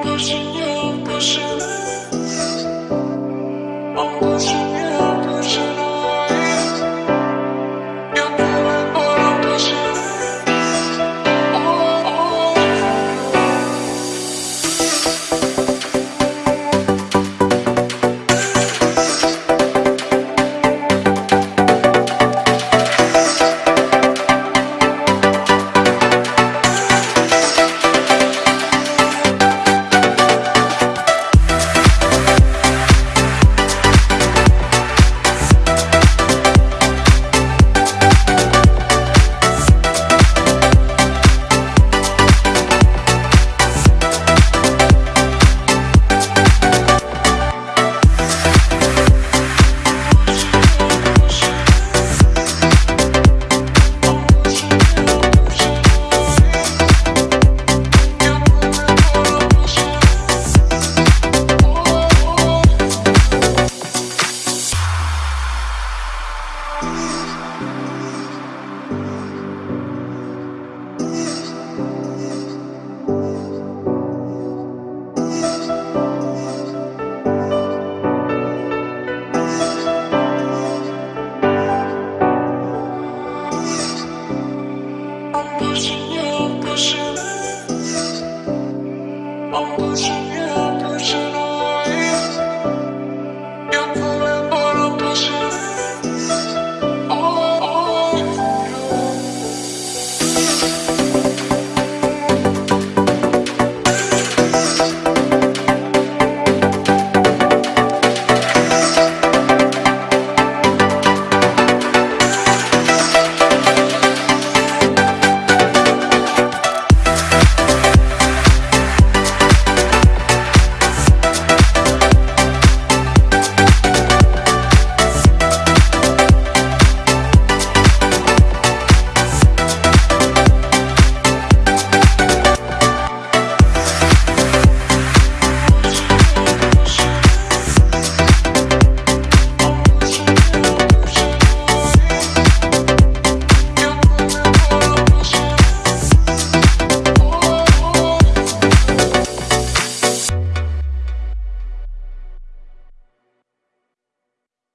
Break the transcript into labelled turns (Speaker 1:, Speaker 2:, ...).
Speaker 1: 不是你不是你，I'm pushing you, pushing. I'm pushing.